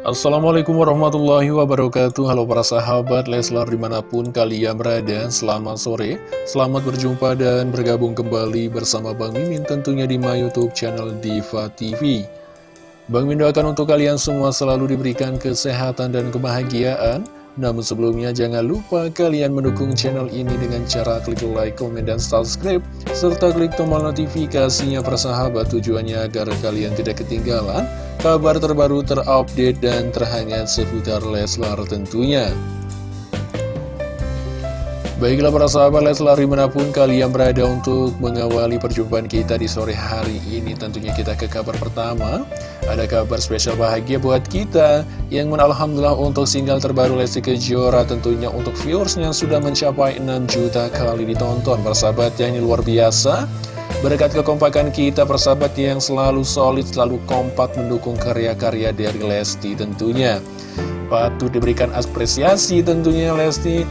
Assalamualaikum warahmatullahi wabarakatuh. Halo para sahabat Leslar di mana pun kalian berada Selamat sore. Selamat berjumpa dan bergabung kembali bersama Bang Mimin Tentunya di my youtube channel Diva TV Bang Mimin doakan untuk kalian semua selalu diberikan kesehatan dan kebahagiaan. Namun sebelumnya jangan lupa kalian mendukung channel ini dengan cara klik like, komen, dan subscribe serta klik tombol notifikasinya persahabat tujuannya agar kalian tidak ketinggalan kabar terbaru terupdate dan terhangat seputar Leslar tentunya. Baiklah para sahabat Leslar di mana pun kalian berada untuk mengawali perjumpaan kita di sore hari ini Tentunya kita ke kabar pertama. Ada kabar spesial bahagia buat kita Yang menalhamdulillah untuk single terbaru Lesti Kejora Tentunya untuk viewersnya sudah mencapai 6 juta kali ditonton. Persahabat yang ini luar biasa Berkat kekompakan kita persahabat yang selalu solid, selalu kompak mendukung karya-karya dari Lesti tentunya. Patut diberikan apresiasi tentunya Lesti.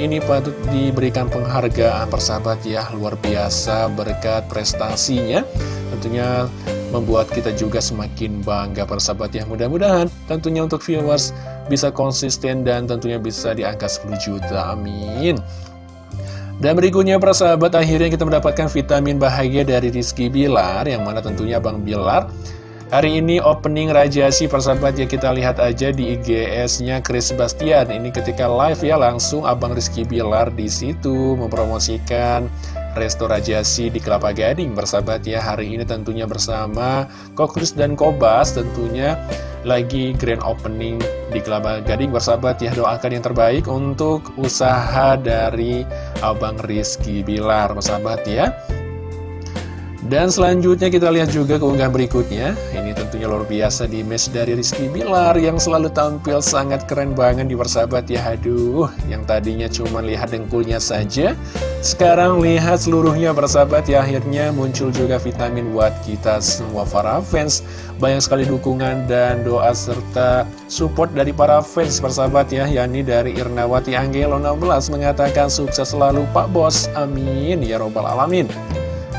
Ini patut diberikan penghargaan persahabat ya. Luar biasa berkat prestasinya. Tentunya membuat kita juga semakin bangga persahabat ya. Mudah-mudahan tentunya untuk viewers bisa konsisten dan tentunya bisa di angka 10 juta. Amin dan berikutnya persahabat akhirnya kita mendapatkan vitamin bahagia dari Rizky Bilar Yang mana tentunya Bang Bilar Hari ini opening Rajasi persahabat ya kita lihat aja di IGS-nya Chris Sebastian. Ini ketika live ya langsung Abang Rizky Bilar di situ mempromosikan Resto Rajasi di Kelapa Gading persahabat ya. Hari ini tentunya bersama Kokris dan Kobas tentunya lagi grand opening di Kelapa Gading bersahabat ya. Doakan yang terbaik untuk usaha dari Abang Rizky Bilar persahabat ya. Dan selanjutnya kita lihat juga keunggahan berikutnya. Ini tentunya luar biasa di match dari Rizky Bilar Yang selalu tampil sangat keren banget di persahabat ya. Aduh, yang tadinya cuma lihat dengkulnya saja Sekarang lihat seluruhnya persahabat ya. Akhirnya muncul juga vitamin buat kita semua para fans. Banyak sekali dukungan dan doa serta support dari para fans persahabat ya yakni dari Irnawati Anggelo 16 mengatakan sukses selalu Pak Bos. Amin. Ya robbal alamin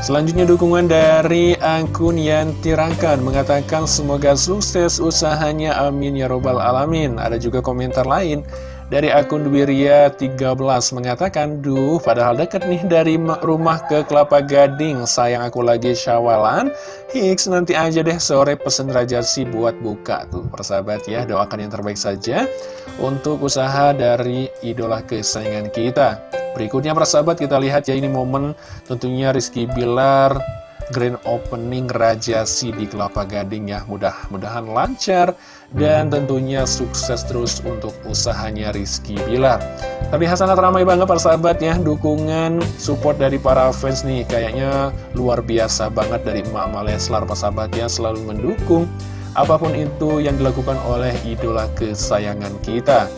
Selanjutnya dukungan dari akun Yanti Rangkan mengatakan semoga sukses usahanya amin ya robbal alamin. Ada juga komentar lain dari akun Dwiria 13 mengatakan, Duh, padahal deket nih dari rumah ke Kelapa Gading. Sayang aku lagi syawalan. Hiks, nanti aja deh sore pesen Rajasi buat buka. Tuh, persahabat ya, doakan yang terbaik saja untuk usaha dari idola kesayangan kita. Berikutnya persahabat kita lihat ya ini momen tentunya Rizky Bilar grand opening Raja Si di Kelapa Gading ya. Mudah-mudahan lancar dan tentunya sukses terus untuk usahanya Rizky Bilar. Terlihat sangat ramai banget para sahabat ya dukungan support dari para fans nih kayaknya luar biasa banget dari emak-emak Leslar para sahabat ya selalu mendukung apa pun itu yang dilakukan oleh idola kesayangan kita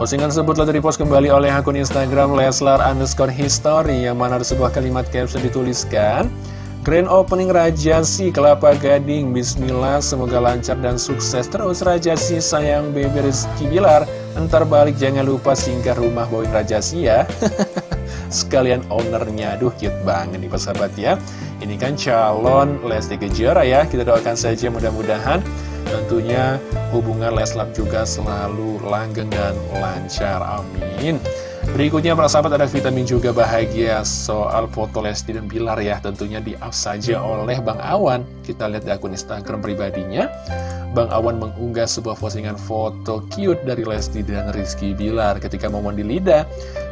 Postingan tersebut telah dipost kembali oleh akun Instagram Leslar underscore history yang mana ada sebuah kalimat caption dituliskan Grand Opening Raja Si Kelapa Gading. Bismillah semoga lancar dan sukses terus Raja Si sayang baby Rizky Bilar. Ntar balik jangan lupa singgah rumah bawain Raja Si ya. Sekalian ownernya. Aduh cute banget nih persahabat ya. Ini kan calon Lesti Kejora ya. Kita doakan saja mudah-mudahan Tentunya hubungan Leslar juga selalu langgeng dan lancar, amin Berikutnya para sahabat ada vitamin juga bahagia soal foto Lesti dan Bilar ya Tentunya di up saja oleh Bang Awan Kita lihat di akun Instagram pribadinya Bang Awan mengunggah sebuah postingan foto cute dari Lesti dan Rizky Bilar ketika momen di lidah.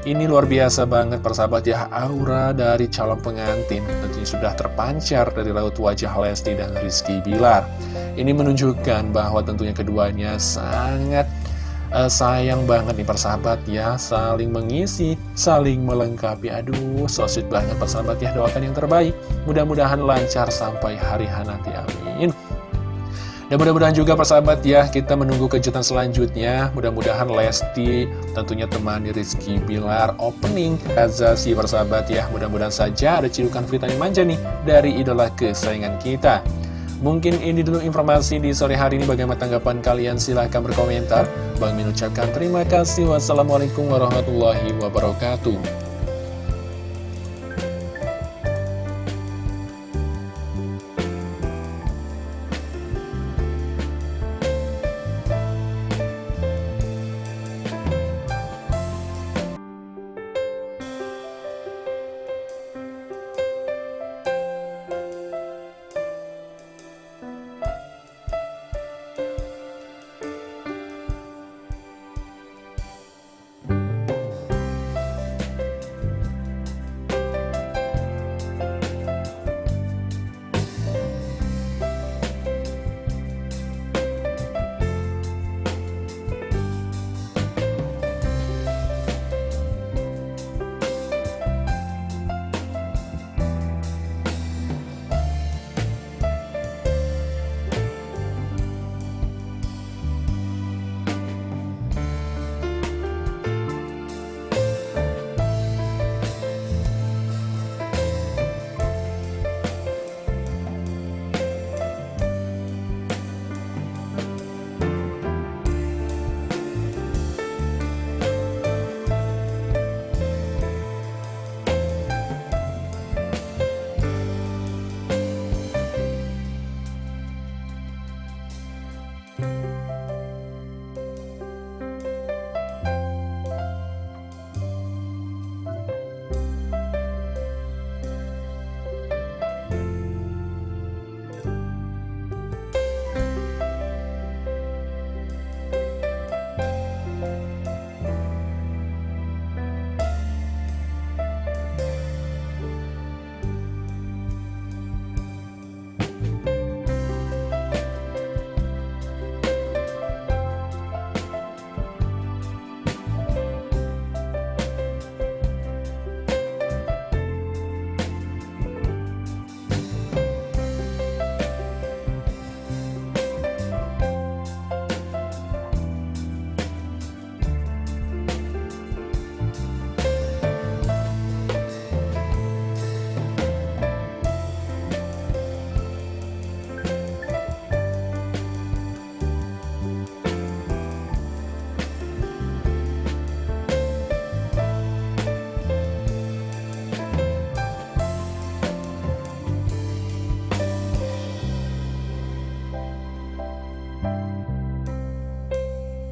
Ini luar biasa banget persahabat ya, aura dari calon pengantin tentunya sudah terpancar dari raut wajah Lesti dan Rizky Bilar. Ini menunjukkan bahwa tentunya keduanya sangat uh, sayang banget nih persahabat ya Saling mengisi, saling melengkapi Aduh, so sweet banget persahabat ya Doakan yang terbaik Mudah-mudahan lancar sampai hari nanti, amin dan mudah-mudahan juga persahabat ya, kita menunggu kejutan selanjutnya. Mudah-mudahan Lesti tentunya temani Rizky Bilar opening Azasi persahabat ya. Mudah-mudahan saja ada cidukan vitamin manja nih dari idola kesayangan kita. Mungkin ini dulu informasi di sore hari ini. Bagaimana tanggapan kalian? Silahkan berkomentar. Bang Min ucapkan terima kasih. Wassalamualaikum warahmatullahi wabarakatuh.